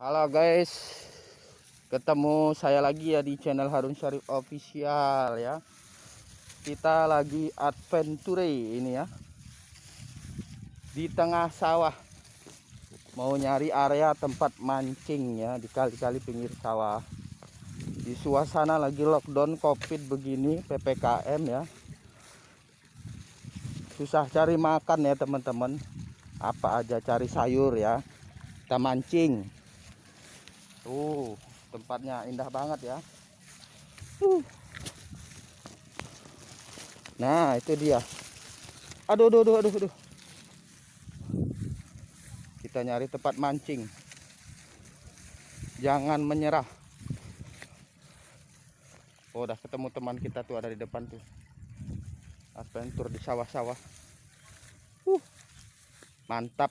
Halo guys, ketemu saya lagi ya di channel Harun Syarif Official ya. Kita lagi adventure ini ya, di tengah sawah. Mau nyari area tempat mancing ya di kali-kali pinggir sawah. Di suasana lagi lockdown covid begini ppkm ya. Susah cari makan ya teman-teman. Apa aja cari sayur ya. Kita mancing Tuh, tempatnya indah banget ya. Nah, itu dia. Aduh, aduh, aduh, aduh, aduh. Kita nyari tempat mancing. Jangan menyerah. Oh, udah ketemu teman kita tuh ada di depan tuh. Adventure di sawah-sawah. Uh. Mantap.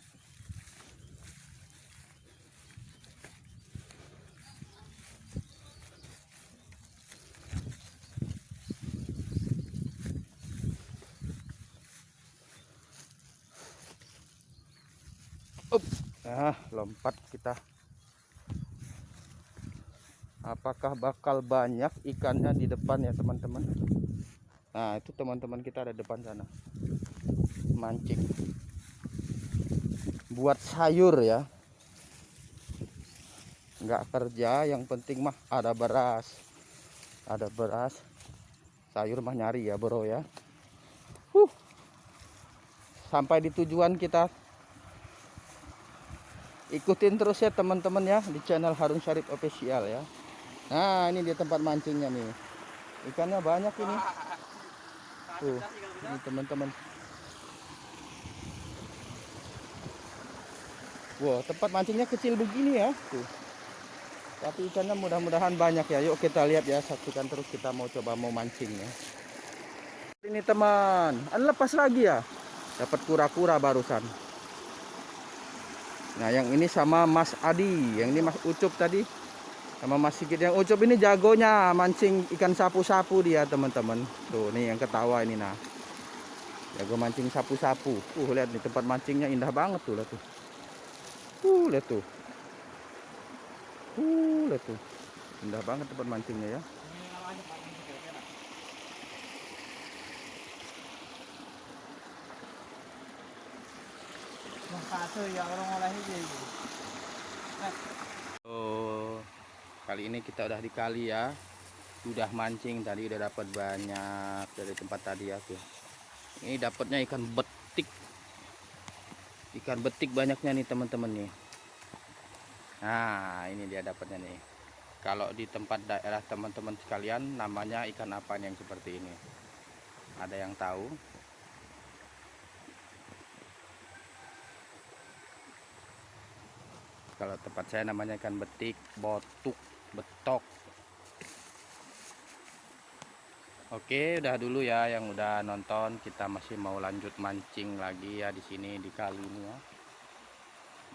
Nah, lompat kita. Apakah bakal banyak ikannya di depan ya, teman-teman? Nah, itu teman-teman kita ada depan sana. Mancing. Buat sayur ya. Enggak kerja, yang penting mah ada beras. Ada beras. Sayur mah nyari ya, Bro ya. Huh. Sampai di tujuan kita ikutin terus ya teman-teman ya di channel Harun Syarif official ya. Nah ini dia tempat mancingnya nih. Ikannya banyak ini. Tuh ini teman-teman. Wow tempat mancingnya kecil begini ya. Tuh. Tapi ikannya mudah-mudahan banyak ya. Yuk kita lihat ya saksikan terus kita mau coba mau mancing ya ini teman lepas lagi ya. Dapat kura-kura barusan Nah yang ini sama Mas Adi Yang ini Mas Ucup tadi. Sama Mas Sigit. Yang Ucup ini jagonya Mancing ikan sapu-sapu dia teman-teman. Tuh nih yang ketawa ini nah. Jago mancing sapu-sapu. Uh lihat nih tempat mancingnya indah banget tuh lihat tuh. Uh lihat tuh. Uh lihat tuh. Indah banget tempat mancingnya ya Oh, kali ini kita udah di kali ya. Udah mancing tadi udah dapat banyak dari tempat tadi ya tuh. Ini dapatnya ikan betik. Ikan betik banyaknya nih teman-teman nih. Nah, ini dia dapatnya nih. Kalau di tempat daerah teman-teman sekalian namanya ikan apa yang seperti ini? Ada yang tahu? Kalau tempat saya namanya ikan betik botuk betok Oke, udah dulu ya yang udah nonton. Kita masih mau lanjut mancing lagi ya di sini di kali ini ya.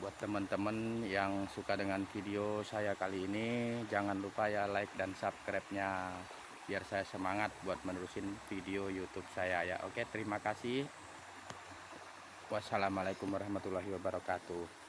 Buat teman-teman yang suka dengan video saya kali ini, jangan lupa ya like dan subscribe-nya biar saya semangat buat menerusin video YouTube saya ya. Oke, terima kasih. Wassalamualaikum warahmatullahi wabarakatuh.